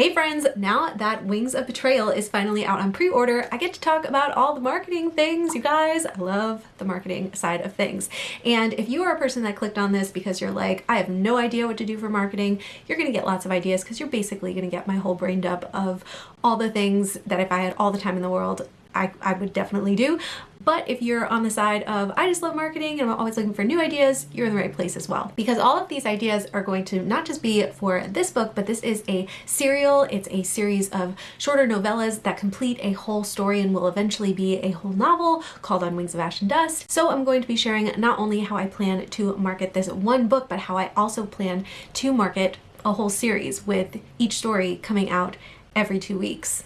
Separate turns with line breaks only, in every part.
Hey friends, now that Wings of Betrayal is finally out on pre-order, I get to talk about all the marketing things, you guys. I love the marketing side of things. And if you are a person that clicked on this because you're like, I have no idea what to do for marketing, you're gonna get lots of ideas because you're basically gonna get my whole brain dump of all the things that if I had all the time in the world, I, I would definitely do. But if you're on the side of, I just love marketing and I'm always looking for new ideas, you're in the right place as well. Because all of these ideas are going to not just be for this book, but this is a serial. It's a series of shorter novellas that complete a whole story and will eventually be a whole novel called On Wings of Ash and Dust. So I'm going to be sharing not only how I plan to market this one book, but how I also plan to market a whole series with each story coming out every two weeks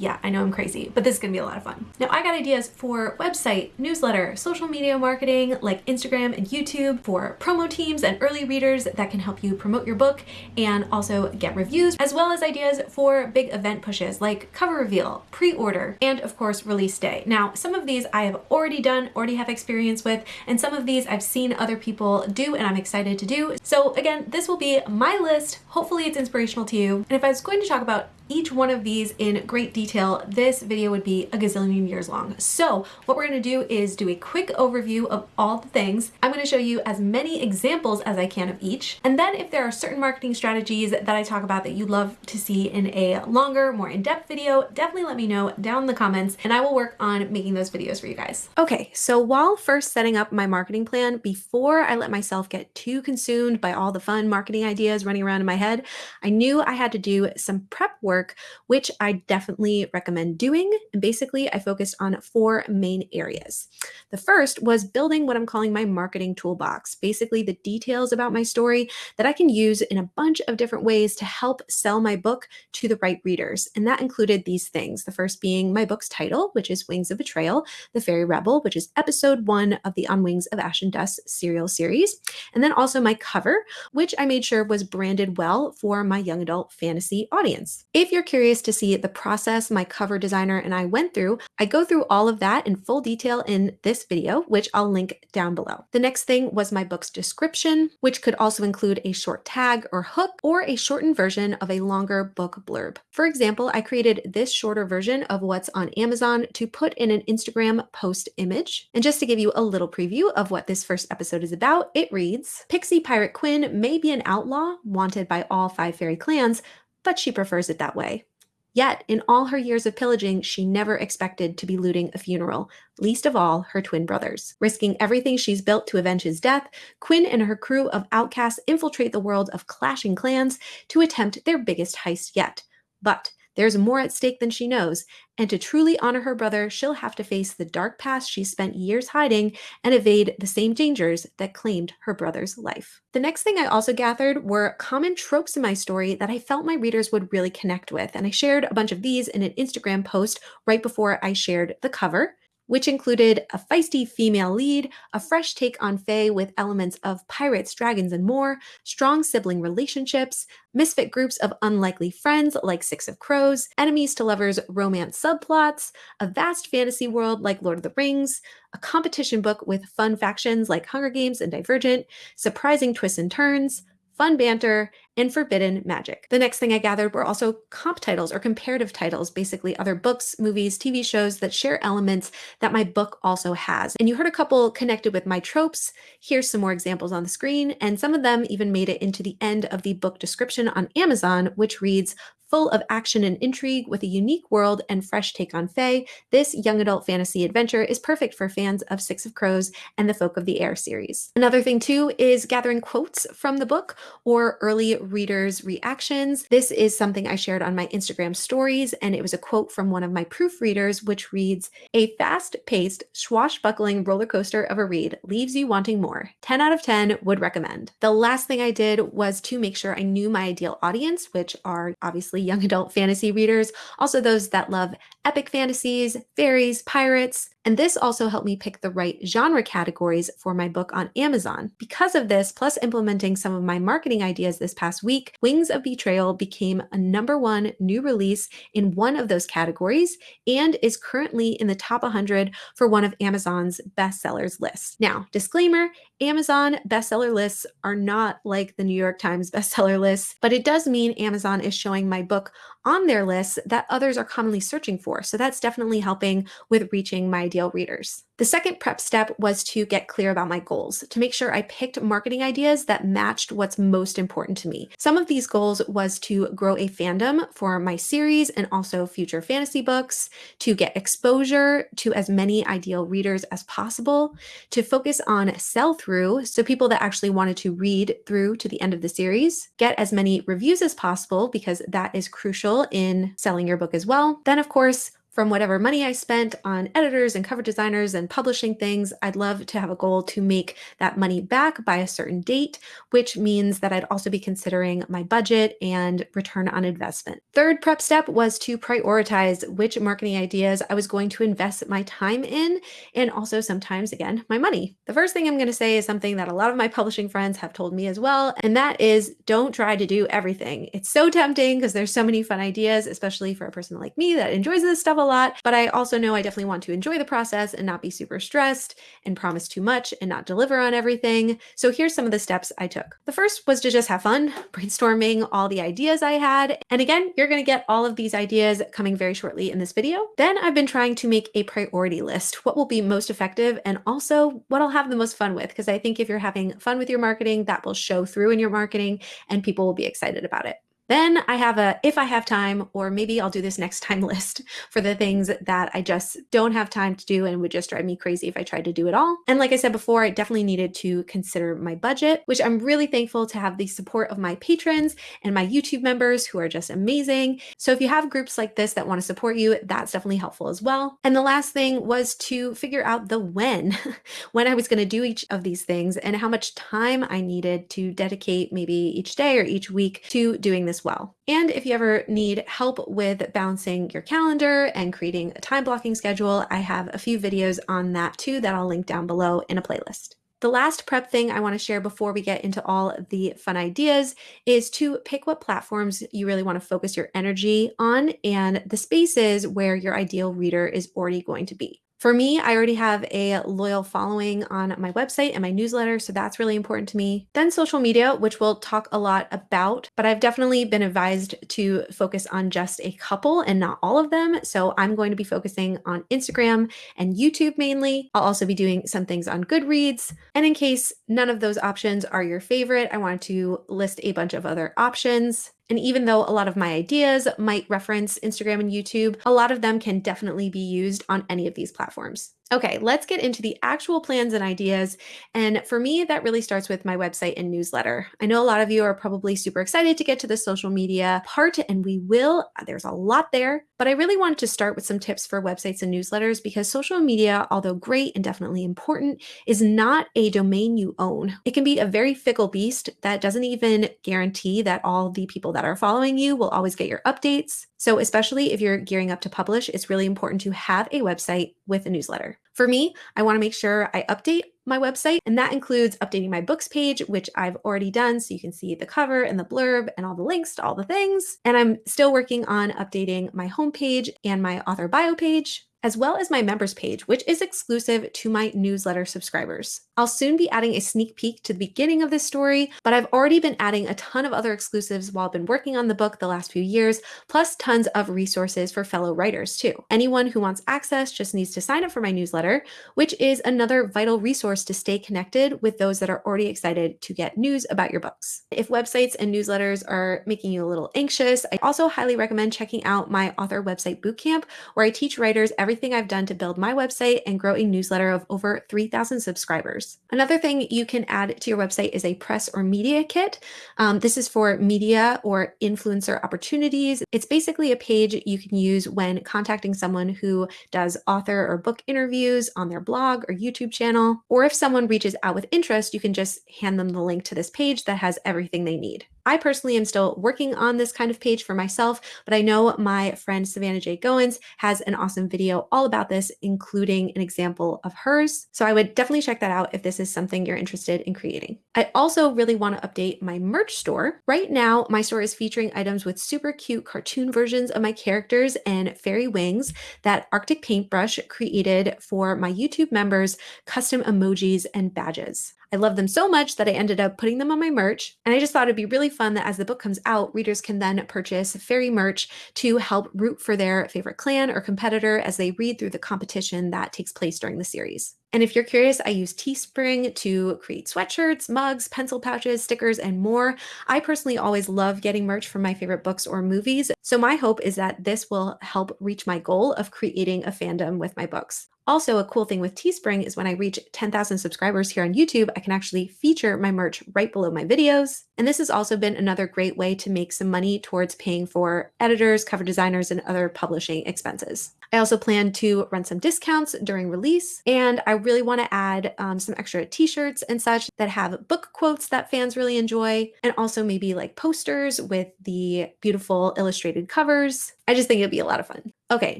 yeah, I know I'm crazy, but this is gonna be a lot of fun. Now I got ideas for website, newsletter, social media marketing like Instagram and YouTube for promo teams and early readers that can help you promote your book and also get reviews, as well as ideas for big event pushes like cover reveal, pre-order, and of course release day. Now, some of these I have already done, already have experience with, and some of these I've seen other people do and I'm excited to do. So again, this will be my list. Hopefully it's inspirational to you. And if I was going to talk about each one of these in great detail, this video would be a gazillion years long. So what we're gonna do is do a quick overview of all the things. I'm gonna show you as many examples as I can of each. And then if there are certain marketing strategies that I talk about that you'd love to see in a longer, more in-depth video, definitely let me know down in the comments and I will work on making those videos for you guys. Okay, so while first setting up my marketing plan, before I let myself get too consumed by all the fun marketing ideas running around in my head, I knew I had to do some prep work work, which I definitely recommend doing. And basically, I focused on four main areas. The first was building what I'm calling my marketing toolbox, basically the details about my story that I can use in a bunch of different ways to help sell my book to the right readers. And that included these things. The first being my book's title, which is Wings of Betrayal, The Fairy Rebel, which is episode one of the On Wings of Ash and Dust serial series. And then also my cover, which I made sure was branded well for my young adult fantasy audience. If if you're curious to see the process my cover designer and I went through, I go through all of that in full detail in this video, which I'll link down below. The next thing was my book's description, which could also include a short tag or hook or a shortened version of a longer book blurb. For example, I created this shorter version of what's on Amazon to put in an Instagram post image. And just to give you a little preview of what this first episode is about, it reads, Pixie Pirate Quinn may be an outlaw wanted by all five fairy clans, but she prefers it that way. Yet, in all her years of pillaging, she never expected to be looting a funeral, least of all her twin brothers. Risking everything she's built to avenge his death, Quinn and her crew of outcasts infiltrate the world of clashing clans to attempt their biggest heist yet. But there's more at stake than she knows, and to truly honor her brother, she'll have to face the dark past she spent years hiding and evade the same dangers that claimed her brother's life. The next thing I also gathered were common tropes in my story that I felt my readers would really connect with, and I shared a bunch of these in an Instagram post right before I shared the cover which included a feisty female lead, a fresh take on Fae with elements of pirates, dragons, and more, strong sibling relationships, misfit groups of unlikely friends like Six of Crows, enemies to lovers romance subplots, a vast fantasy world like Lord of the Rings, a competition book with fun factions like Hunger Games and Divergent, surprising twists and turns, fun banter, and forbidden magic. The next thing I gathered were also comp titles or comparative titles, basically other books, movies, TV shows that share elements that my book also has. And you heard a couple connected with my tropes. Here's some more examples on the screen, and some of them even made it into the end of the book description on Amazon, which reads, full of action and intrigue with a unique world and fresh take on Fae, this young adult fantasy adventure is perfect for fans of Six of Crows and the Folk of the Air series. Another thing too is gathering quotes from the book or early readers' reactions. This is something I shared on my Instagram stories, and it was a quote from one of my proofreaders, which reads, a fast-paced, swashbuckling roller coaster of a read leaves you wanting more. 10 out of 10 would recommend. The last thing I did was to make sure I knew my ideal audience, which are obviously young adult fantasy readers, also those that love epic fantasies, fairies, pirates, And this also helped me pick the right genre categories for my book on Amazon. Because of this, plus implementing some of my marketing ideas this past week, Wings of Betrayal became a number one new release in one of those categories and is currently in the top 100 for one of Amazon's bestsellers lists. Now, disclaimer Amazon bestseller lists are not like the New York Times bestseller lists, but it does mean Amazon is showing my book on their lists that others are commonly searching for. So that's definitely helping with reaching my ideal readers. The second prep step was to get clear about my goals, to make sure I picked marketing ideas that matched what's most important to me. Some of these goals was to grow a fandom for my series and also future fantasy books, to get exposure to as many ideal readers as possible, to focus on sell through, so people that actually wanted to read through to the end of the series, get as many reviews as possible because that is crucial in selling your book as well. Then, of course, from whatever money I spent on editors and cover designers and publishing things, I'd love to have a goal to make that money back by a certain date, which means that I'd also be considering my budget and return on investment. Third prep step was to prioritize which marketing ideas I was going to invest my time in and also sometimes, again, my money. The first thing I'm going to say is something that a lot of my publishing friends have told me as well, and that is don't try to do everything. It's so tempting because there's so many fun ideas, especially for a person like me that enjoys this stuff a lot, but I also know I definitely want to enjoy the process and not be super stressed and promise too much and not deliver on everything. So here's some of the steps I took. The first was to just have fun, brainstorming all the ideas I had. And again, you're going to get all of these ideas coming very shortly in this video. Then I've been trying to make a priority list, what will be most effective and also what I'll have the most fun with. Because I think if you're having fun with your marketing, that will show through in your marketing and people will be excited about it. Then I have a if I have time, or maybe I'll do this next time list for the things that I just don't have time to do and would just drive me crazy if I tried to do it all. And like I said before, I definitely needed to consider my budget, which I'm really thankful to have the support of my patrons and my YouTube members who are just amazing. So if you have groups like this that want to support you, that's definitely helpful as well. And the last thing was to figure out the when, when I was going to do each of these things and how much time I needed to dedicate maybe each day or each week to doing this well. And if you ever need help with balancing your calendar and creating a time blocking schedule, I have a few videos on that too that I'll link down below in a playlist. The last prep thing I want to share before we get into all the fun ideas is to pick what platforms you really want to focus your energy on and the spaces where your ideal reader is already going to be. For me, I already have a loyal following on my website and my newsletter, so that's really important to me. Then social media, which we'll talk a lot about, but I've definitely been advised to focus on just a couple and not all of them. So I'm going to be focusing on Instagram and YouTube mainly. I'll also be doing some things on Goodreads. And in case none of those options are your favorite, I wanted to list a bunch of other options. And even though a lot of my ideas might reference Instagram and YouTube, a lot of them can definitely be used on any of these platforms. Okay, let's get into the actual plans and ideas. And for me, that really starts with my website and newsletter. I know a lot of you are probably super excited to get to the social media part, and we will. Uh, there's a lot there, but I really wanted to start with some tips for websites and newsletters because social media, although great and definitely important, is not a domain you own. It can be a very fickle beast that doesn't even guarantee that all the people that are following you will always get your updates. So, especially if you're gearing up to publish, it's really important to have a website with a newsletter. For me, I want to make sure I update my website, and that includes updating my books page, which I've already done. So you can see the cover and the blurb and all the links to all the things. And I'm still working on updating my homepage and my author bio page as well as my members page, which is exclusive to my newsletter subscribers. I'll soon be adding a sneak peek to the beginning of this story, but I've already been adding a ton of other exclusives while I've been working on the book the last few years, plus tons of resources for fellow writers too. Anyone who wants access just needs to sign up for my newsletter, which is another vital resource to stay connected with those that are already excited to get news about your books. If websites and newsletters are making you a little anxious, I also highly recommend checking out my author website bootcamp, where I teach writers every everything I've done to build my website and grow a newsletter of over 3,000 subscribers. Another thing you can add to your website is a press or media kit. Um, this is for media or influencer opportunities. It's basically a page you can use when contacting someone who does author or book interviews on their blog or YouTube channel. Or if someone reaches out with interest, you can just hand them the link to this page that has everything they need. I personally am still working on this kind of page for myself, but I know my friend Savannah J. Goins has an awesome video all about this, including an example of hers. So I would definitely check that out if this is something you're interested in creating. I also really want to update my merch store. Right now, my store is featuring items with super cute cartoon versions of my characters and fairy wings that Arctic Paintbrush created for my YouTube members, custom emojis and badges. I love them so much that I ended up putting them on my merch. And I just thought it'd be really fun that as the book comes out, readers can then purchase fairy merch to help root for their favorite clan or competitor as they read through the competition that takes place during the series. And if you're curious, I use Teespring to create sweatshirts, mugs, pencil pouches, stickers, and more. I personally always love getting merch from my favorite books or movies. So my hope is that this will help reach my goal of creating a fandom with my books. Also, a cool thing with Teespring is when I reach 10,000 subscribers here on YouTube, I can actually feature my merch right below my videos. And this has also been another great way to make some money towards paying for editors, cover designers, and other publishing expenses. I also plan to run some discounts during release, and I really want to add um, some extra t-shirts and such that have book quotes that fans really enjoy, and also maybe like posters with the beautiful illustrated covers. I just think it'd be a lot of fun. Okay,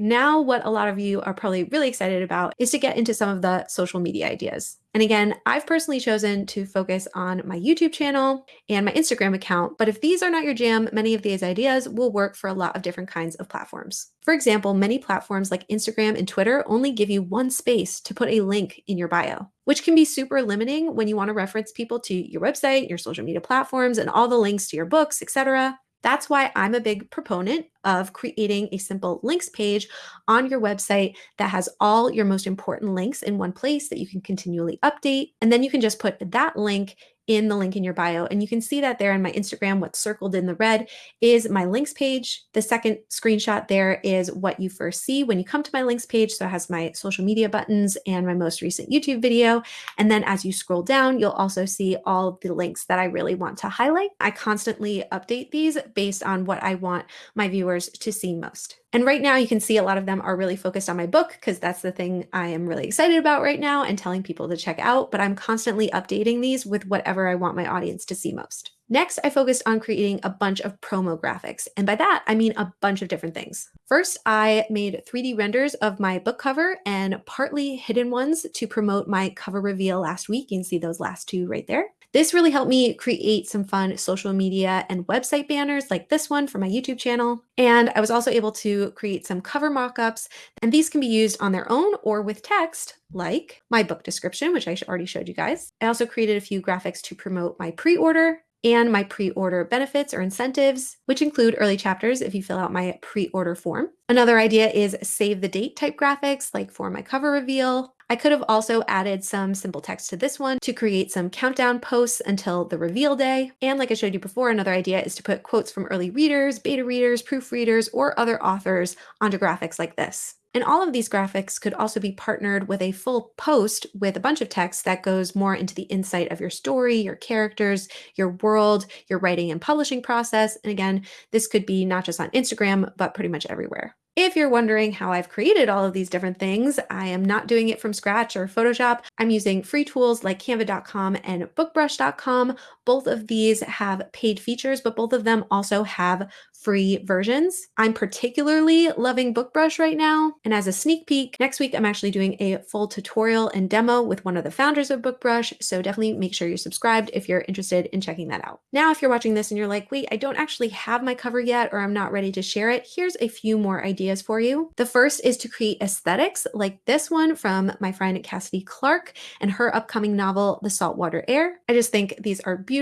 now what a lot of you are probably really excited about is to get into some of the social media ideas. And again, I've personally chosen to focus on my YouTube channel and my Instagram account. But if these are not your jam, many of these ideas will work for a lot of different kinds of platforms. For example, many platforms like Instagram and Twitter only give you one space to put a link in your bio, which can be super limiting when you want to reference people to your website, your social media platforms, and all the links to your books, etc. That's why I'm a big proponent of creating a simple links page on your website that has all your most important links in one place that you can continually update. And then you can just put that link in the link in your bio. And you can see that there in my Instagram, what's circled in the red is my links page. The second screenshot there is what you first see when you come to my links page. So it has my social media buttons and my most recent YouTube video. And then as you scroll down, you'll also see all the links that I really want to highlight. I constantly update these based on what I want my viewers to see most. And right now you can see a lot of them are really focused on my book because that's the thing I am really excited about right now and telling people to check out, but I'm constantly updating these with whatever I want my audience to see most. Next, I focused on creating a bunch of promo graphics. And by that, I mean a bunch of different things. First, I made 3D renders of my book cover and partly hidden ones to promote my cover reveal last week. You can see those last two right there. This really helped me create some fun social media and website banners like this one for my YouTube channel. And I was also able to create some cover mockups, and these can be used on their own or with text like my book description, which I already showed you guys. I also created a few graphics to promote my pre-order and my pre-order benefits or incentives, which include early chapters if you fill out my pre-order form. Another idea is save the date type graphics like for my cover reveal. I could have also added some simple text to this one to create some countdown posts until the reveal day. And like I showed you before, another idea is to put quotes from early readers, beta readers, proofreaders, or other authors onto graphics like this. And all of these graphics could also be partnered with a full post with a bunch of text that goes more into the insight of your story, your characters, your world, your writing and publishing process. And again, this could be not just on Instagram, but pretty much everywhere. If you're wondering how I've created all of these different things, I am not doing it from scratch or Photoshop. I'm using free tools like canva.com and bookbrush.com. Both of these have paid features, but both of them also have free versions. I'm particularly loving BookBrush right now. And as a sneak peek, next week I'm actually doing a full tutorial and demo with one of the founders of BookBrush. So definitely make sure you're subscribed if you're interested in checking that out. Now, if you're watching this and you're like, wait, I don't actually have my cover yet, or I'm not ready to share it, here's a few more ideas for you. The first is to create aesthetics like this one from my friend Cassidy Clark and her upcoming novel, The Saltwater Air. I just think these are beautiful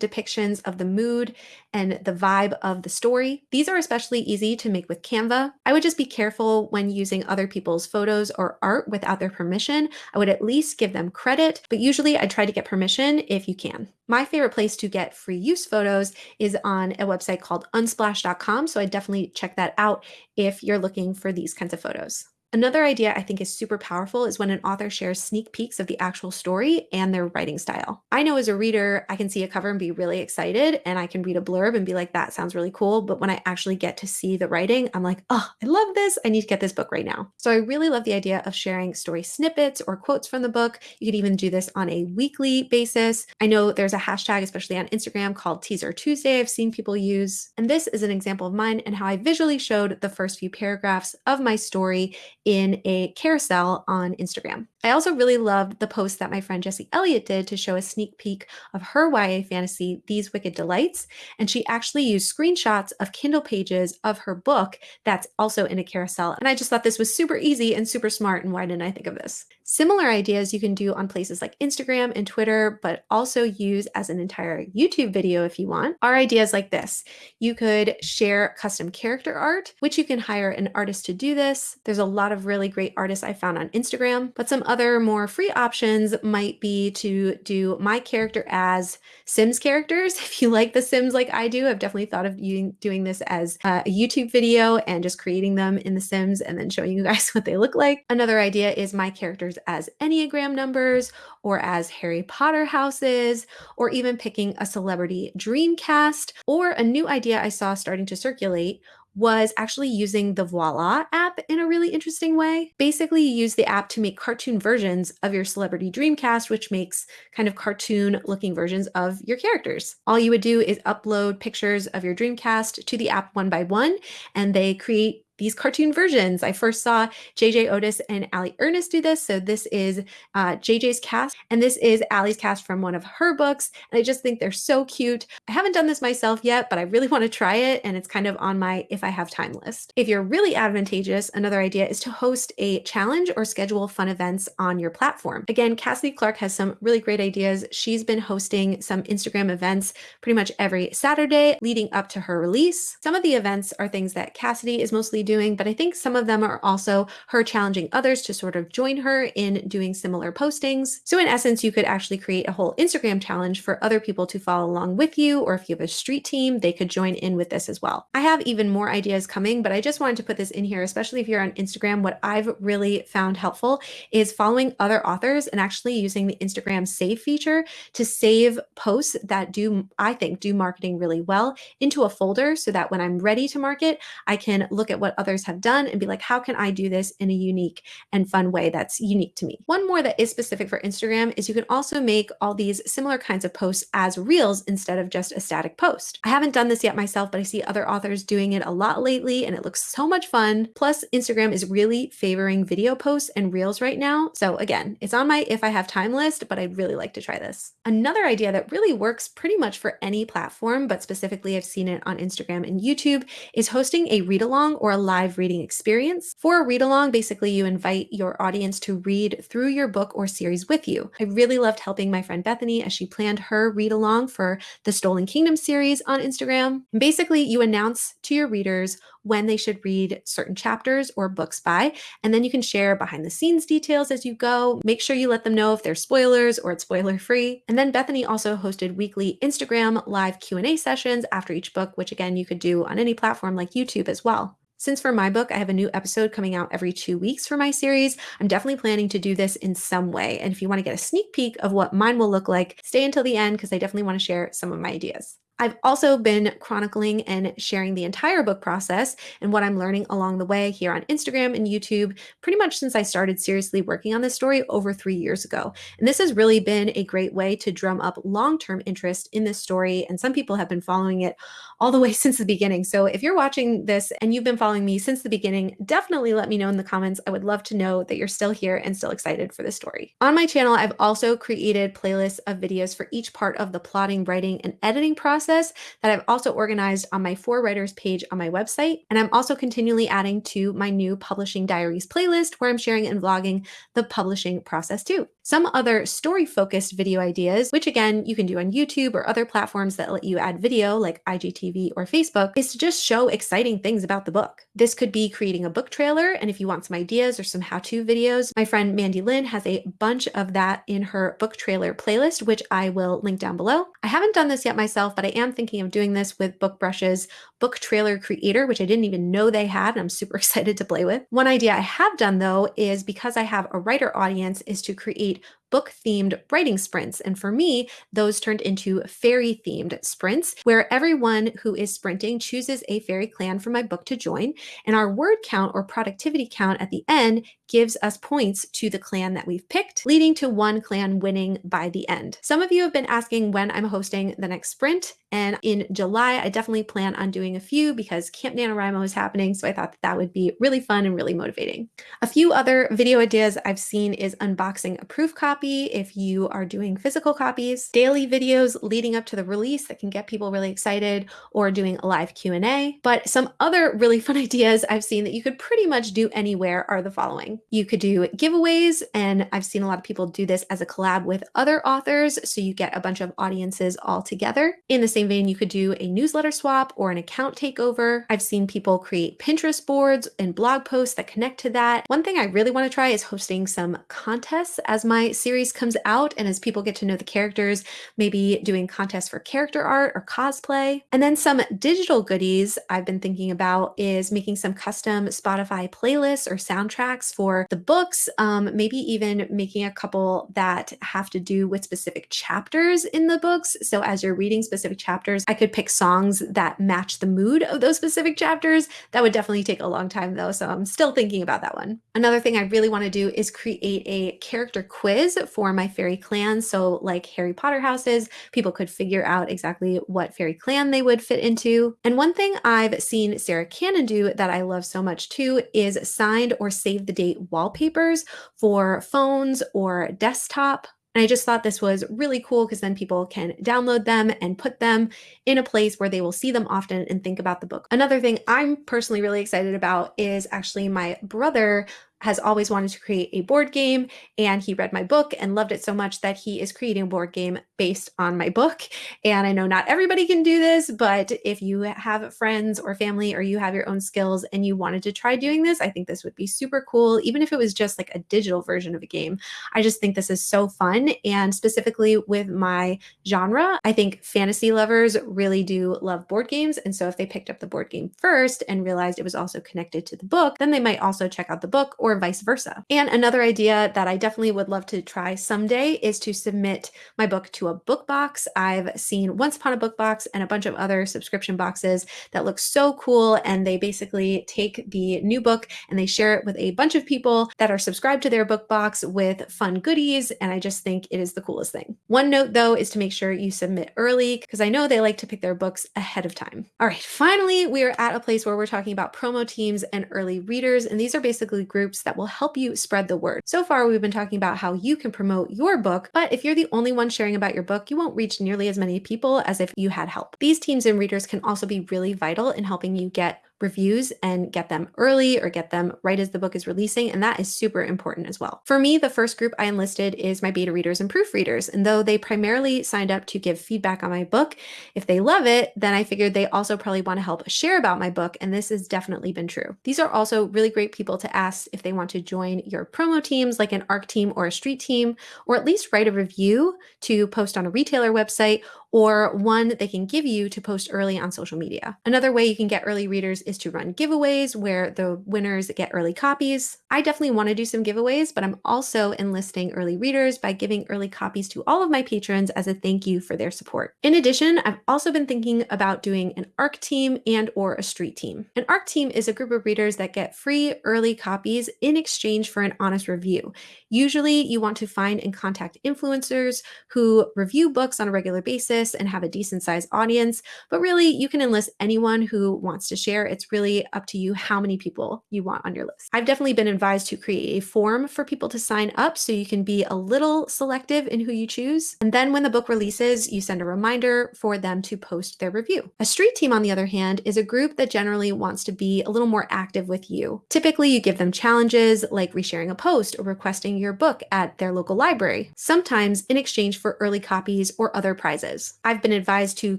depictions of the mood and the vibe of the story. These are especially easy to make with Canva. I would just be careful when using other people's photos or art without their permission. I would at least give them credit, but usually I try to get permission if you can. My favorite place to get free use photos is on a website called unsplash.com. So I definitely check that out if you're looking for these kinds of photos. Another idea I think is super powerful is when an author shares sneak peeks of the actual story and their writing style. I know as a reader, I can see a cover and be really excited, and I can read a blurb and be like, that sounds really cool. But when I actually get to see the writing, I'm like, oh, I love this. I need to get this book right now. So I really love the idea of sharing story snippets or quotes from the book. You could even do this on a weekly basis. I know there's a hashtag, especially on Instagram, called Teaser Tuesday, I've seen people use. And this is an example of mine and how I visually showed the first few paragraphs of my story in a carousel on Instagram. I also really loved the post that my friend Jessie Elliott did to show a sneak peek of her YA fantasy, These Wicked Delights. And she actually used screenshots of Kindle pages of her book that's also in a carousel. And I just thought this was super easy and super smart. And why didn't I think of this? Similar ideas you can do on places like Instagram and Twitter, but also use as an entire YouTube video if you want, are ideas like this. You could share custom character art, which you can hire an artist to do this. There's a lot of really great artists I found on Instagram, but some other more free options might be to do my character as Sims characters. If you like The Sims like I do, I've definitely thought of you doing this as uh, a YouTube video and just creating them in The Sims and then showing you guys what they look like. Another idea is my characters as Enneagram numbers or as Harry Potter houses, or even picking a celebrity dream cast, or a new idea I saw starting to circulate was actually using the Voila app in a really interesting way. Basically, you use the app to make cartoon versions of your celebrity dreamcast, which makes kind of cartoon looking versions of your characters. All you would do is upload pictures of your dreamcast to the app one by one, and they create these cartoon versions. I first saw JJ Otis and Ali Ernest do this. So this is uh, JJ's cast, and this is Ali's cast from one of her books. And I just think they're so cute. I haven't done this myself yet, but I really want to try it. And it's kind of on my if I have time list. If you're really advantageous, another idea is to host a challenge or schedule fun events on your platform. Again, Cassidy Clark has some really great ideas. She's been hosting some Instagram events pretty much every Saturday leading up to her release. Some of the events are things that Cassidy is mostly doing, but I think some of them are also her challenging others to sort of join her in doing similar postings. So in essence, you could actually create a whole Instagram challenge for other people to follow along with you, or if you have a street team, they could join in with this as well. I have even more ideas coming, but I just wanted to put this in here, especially if you're on Instagram. What I've really found helpful is following other authors and actually using the Instagram save feature to save posts that do, I think, do marketing really well into a folder so that when I'm ready to market, I can look at what others have done and be like, how can I do this in a unique and fun way that's unique to me? One more that is specific for Instagram is you can also make all these similar kinds of posts as reels instead of just a static post. I haven't done this yet myself, but I see other authors doing it a lot lately and it looks so much fun. Plus, Instagram is really favoring video posts and reels right now. So again, it's on my if I have time list, but I'd really like to try this. Another idea that really works pretty much for any platform, but specifically I've seen it on Instagram and YouTube, is hosting a read along or a live reading experience. For a read along, basically you invite your audience to read through your book or series with you. I really loved helping my friend Bethany as she planned her read along for the Stolen Kingdom series on Instagram. Basically, you announce to your readers when they should read certain chapters or books by. And then you can share behind the scenes details as you go. Make sure you let them know if there's spoilers or it's spoiler free. And then Bethany also hosted weekly Instagram live Q&A sessions after each book, which again, you could do on any platform like YouTube as well. Since for my book, I have a new episode coming out every two weeks for my series, I'm definitely planning to do this in some way. And if you want to get a sneak peek of what mine will look like, stay until the end because I definitely want to share some of my ideas. I've also been chronicling and sharing the entire book process and what I'm learning along the way here on Instagram and YouTube pretty much since I started seriously working on this story over three years ago. And this has really been a great way to drum up long term interest in this story. And some people have been following it all the way since the beginning. So if you're watching this and you've been following me since the beginning, definitely let me know in the comments. I would love to know that you're still here and still excited for this story. On my channel, I've also created playlists of videos for each part of the plotting, writing, and editing process process that I've also organized on my For Writers page on my website. And I'm also continually adding to my new Publishing Diaries playlist where I'm sharing and vlogging the publishing process too. Some other story focused video ideas, which again, you can do on YouTube or other platforms that let you add video like IGTV or Facebook, is to just show exciting things about the book. This could be creating a book trailer. And if you want some ideas or some how to videos, my friend Mandy Lynn has a bunch of that in her book trailer playlist, which I will link down below. I haven't done this yet myself, but I am thinking of doing this with book BookBrush's book trailer creator, which I didn't even know they had. And I'm super excited to play with. One idea I have done though is because I have a writer audience is to create book themed writing sprints. And for me, those turned into fairy themed sprints where everyone who is sprinting chooses a fairy clan for my book to join. And our word count or productivity count at the end gives us points to the clan that we've picked, leading to one clan winning by the end. Some of you have been asking when I'm hosting the next sprint. And in July, I definitely plan on doing a few because Camp NaNoWriMo is happening. So I thought that, that would be really fun and really motivating. A few other video ideas I've seen is unboxing a proof copy if you are doing physical copies, daily videos leading up to the release that can get people really excited, or doing a live Q&A. But some other really fun ideas I've seen that you could pretty much do anywhere are the following. You could do giveaways, and I've seen a lot of people do this as a collab with other authors, so you get a bunch of audiences all together. In the same vein, you could do a newsletter swap or an account takeover. I've seen people create Pinterest boards and blog posts that connect to that. One thing I really want to try is hosting some contests as my series comes out and as people get to know the characters, maybe doing contests for character art or cosplay. And then some digital goodies I've been thinking about is making some custom Spotify playlists or soundtracks for for the books, um, maybe even making a couple that have to do with specific chapters in the books. So as you're reading specific chapters, I could pick songs that match the mood of those specific chapters. That would definitely take a long time though. So I'm still thinking about that one. Another thing I really want to do is create a character quiz for my fairy clan. So like Harry Potter houses, people could figure out exactly what fairy clan they would fit into. And one thing I've seen Sarah Cannon do that I love so much too is signed or save the date wallpapers for phones or desktop. And I just thought this was really cool because then people can download them and put them in a place where they will see them often and think about the book. Another thing I'm personally really excited about is actually my brother has always wanted to create a board game and he read my book and loved it so much that he is creating a board game based on my book. And I know not everybody can do this, but if you have friends or family or you have your own skills and you wanted to try doing this, I think this would be super cool, even if it was just like a digital version of a game. I just think this is so fun. And specifically with my genre, I think fantasy lovers really do love board games. And so if they picked up the board game first and realized it was also connected to the book, then they might also check out the book or or vice versa. And another idea that I definitely would love to try someday is to submit my book to a book box. I've seen Once Upon a Book Box and a bunch of other subscription boxes that look so cool. And they basically take the new book and they share it with a bunch of people that are subscribed to their book box with fun goodies. And I just think it is the coolest thing. One note though is to make sure you submit early because I know they like to pick their books ahead of time. All right, finally, we are at a place where we're talking about promo teams and early readers. And these are basically groups that will help you spread the word. So far, we've been talking about how you can promote your book, but if you're the only one sharing about your book, you won't reach nearly as many people as if you had help. These teams and readers can also be really vital in helping you get reviews and get them early or get them right as the book is releasing. And that is super important as well. For me, the first group I enlisted is my beta readers and proofreaders. And though they primarily signed up to give feedback on my book, if they love it, then I figured they also probably want to help share about my book. And this has definitely been true. These are also really great people to ask if they want to join your promo teams, like an ARC team or a street team, or at least write a review to post on a retailer website or one they can give you to post early on social media. Another way you can get early readers is to run giveaways where the winners get early copies. I definitely want to do some giveaways, but I'm also enlisting early readers by giving early copies to all of my patrons as a thank you for their support. In addition, I've also been thinking about doing an ARC team and or a street team. An ARC team is a group of readers that get free early copies in exchange for an honest review. Usually you want to find and contact influencers who review books on a regular basis and have a decent sized audience, but really you can enlist anyone who wants to share. It's it's really up to you how many people you want on your list. I've definitely been advised to create a form for people to sign up so you can be a little selective in who you choose. And then when the book releases, you send a reminder for them to post their review. A street team, on the other hand, is a group that generally wants to be a little more active with you. Typically, you give them challenges like resharing a post or requesting your book at their local library, sometimes in exchange for early copies or other prizes. I've been advised to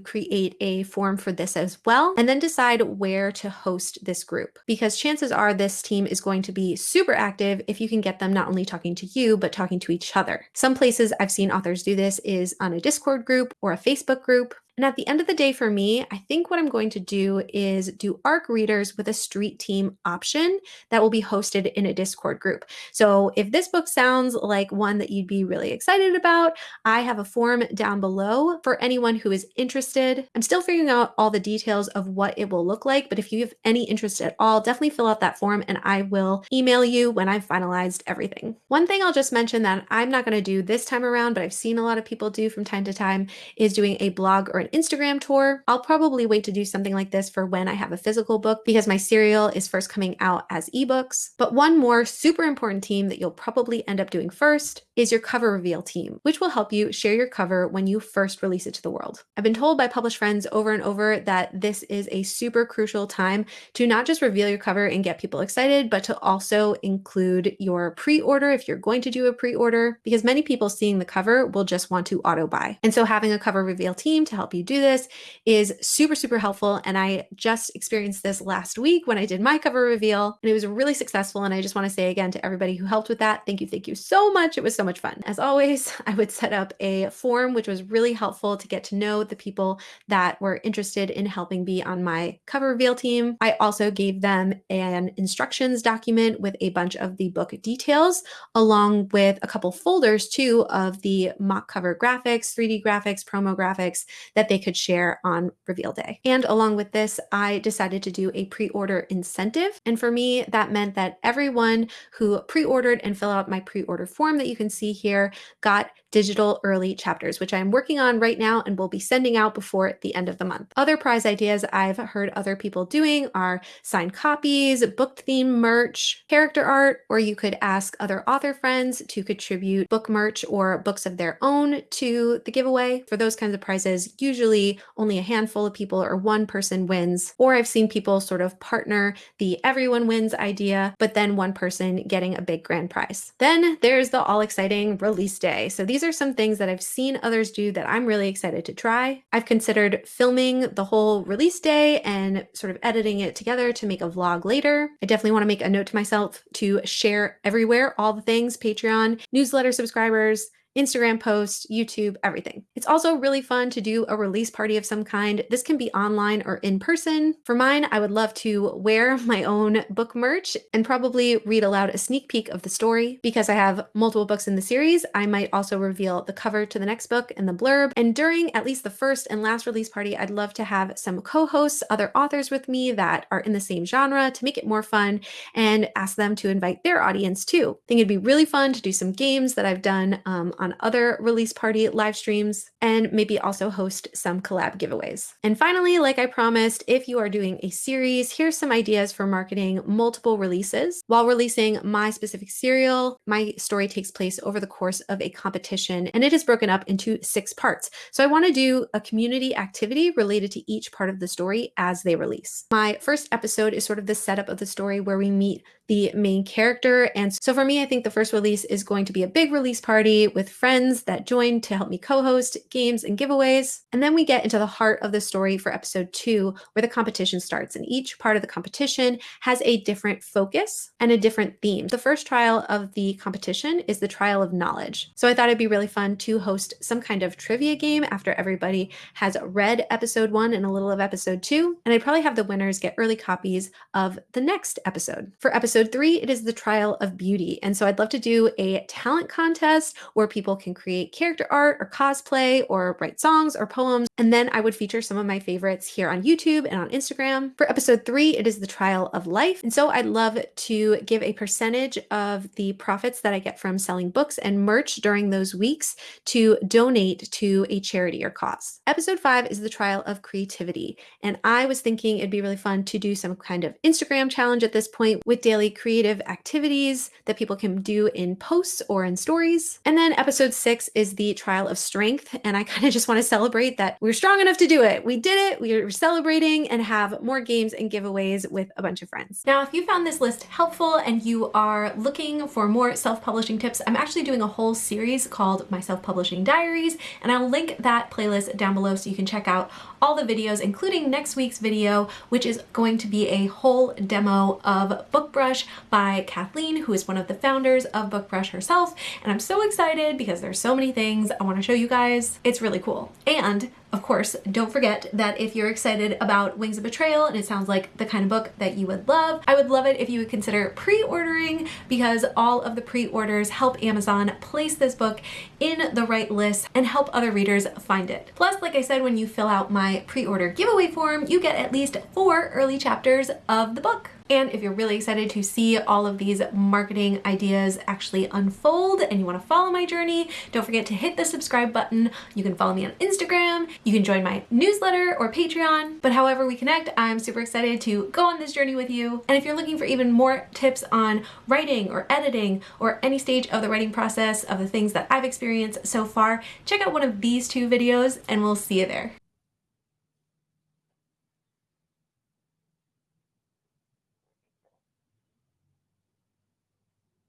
create a form for this as well and then decide where to host this group because chances are this team is going to be super active if you can get them not only talking to you, but talking to each other. Some places I've seen authors do this is on a Discord group or a Facebook group. And at the end of the day, for me, I think what I'm going to do is do ARC readers with a street team option that will be hosted in a Discord group. So if this book sounds like one that you'd be really excited about, I have a form down below for anyone who is interested. I'm still figuring out all the details of what it will look like, but if you have any interest at all, definitely fill out that form and I will email you when I've finalized everything. One thing I'll just mention that I'm not going to do this time around, but I've seen a lot of people do from time to time is doing a blog or an Instagram tour. I'll probably wait to do something like this for when I have a physical book because my serial is first coming out as ebooks. But one more super important team that you'll probably end up doing first is your cover reveal team, which will help you share your cover when you first release it to the world. I've been told by published friends over and over that this is a super crucial time to not just reveal your cover and get people excited, but to also include your pre-order if you're going to do a pre-order, because many people seeing the cover will just want to auto buy. And so having a cover reveal team to help you do this is super, super helpful. And I just experienced this last week when I did my cover reveal and it was really successful. And I just want to say again to everybody who helped with that, thank you, thank you so much. It was so much fun. As always, I would set up a form, which was really helpful to get to know the people that were interested in helping be on my cover reveal team. I also gave them an instructions document with a bunch of the book details, along with a couple folders too of the mock cover graphics, 3D graphics, promo graphics that they could share on reveal day. And along with this, I decided to do a pre-order incentive. And for me, that meant that everyone who pre-ordered and fill out my pre-order form that you can see here got digital early chapters, which I'm working on right now and will be sending out before the end of the month. Other prize ideas I've heard other people doing are signed copies, book theme merch, character art, or you could ask other author friends to contribute book merch or books of their own to the giveaway. For those kinds of prizes, usually only a handful of people or one person wins. Or I've seen people sort of partner the everyone wins idea, but then one person getting a big grand prize. Then there's the all exciting release day. So these are some things that I've seen others do that I'm really excited to try. I've considered filming the whole release day and sort of editing it together to make a vlog later. I definitely want to make a note to myself to share everywhere all the things Patreon, newsletter subscribers, Instagram posts, YouTube, everything. It's also really fun to do a release party of some kind. This can be online or in person. For mine, I would love to wear my own book merch and probably read aloud a sneak peek of the story. Because I have multiple books in the series, I might also reveal the cover to the next book and the blurb. And during at least the first and last release party, I'd love to have some co-hosts, other authors with me that are in the same genre to make it more fun and ask them to invite their audience too. I think it'd be really fun to do some games that I've done um, on other release party live streams, and maybe also host some collab giveaways. And finally, like I promised, if you are doing a series, here's some ideas for marketing multiple releases. While releasing my specific serial, my story takes place over the course of a competition, and it is broken up into six parts. So I want to do a community activity related to each part of the story as they release. My first episode is sort of the setup of the story where we meet the main character. And so for me, I think the first release is going to be a big release party with friends that join to help me co-host games and giveaways. And then we get into the heart of the story for episode two, where the competition starts. And each part of the competition has a different focus and a different theme. The first trial of the competition is the trial of knowledge. So I thought it'd be really fun to host some kind of trivia game after everybody has read episode one and a little of episode two. And I'd probably have the winners get early copies of the next episode. For episode three, it is the trial of beauty. And so I'd love to do a talent contest where people people can create character art or cosplay or write songs or poems. And then I would feature some of my favorites here on YouTube and on Instagram. For episode three, it is the trial of life. And so I'd love to give a percentage of the profits that I get from selling books and merch during those weeks to donate to a charity or cause. Episode five is the trial of creativity. And I was thinking it'd be really fun to do some kind of Instagram challenge at this point with daily creative activities that people can do in posts or in stories. And then episode six is the trial of strength. And I kind of just want to celebrate that we're strong enough to do it. We did it. We are celebrating and have more games and giveaways with a bunch of friends. Now, if you found this list helpful and you are looking for more self-publishing tips, I'm actually doing a whole series called My Self-Publishing Diaries, and I'll link that playlist down below so you can check out all the videos, including next week's video, which is going to be a whole demo of BookBrush by Kathleen, who is one of the founders of BookBrush herself. And I'm so excited because there's so many things I want to show you guys. It's really cool. And of course, don't forget that if you're excited about Wings of Betrayal and it sounds like the kind of book that you would love, I would love it if you would consider pre-ordering because all of the pre-orders help Amazon place this book in the right list and help other readers find it. Plus, like I said, when you fill out my pre-order giveaway form, you get at least four early chapters of the book. And if you're really excited to see all of these marketing ideas actually unfold and you want to follow my journey, don't forget to hit the subscribe button. You can follow me on Instagram, you can join my newsletter or Patreon, but however we connect, I'm super excited to go on this journey with you. And if you're looking for even more tips on writing or editing or any stage of the writing process of the things that I've experienced so far, check out one of these two videos and we'll see you there.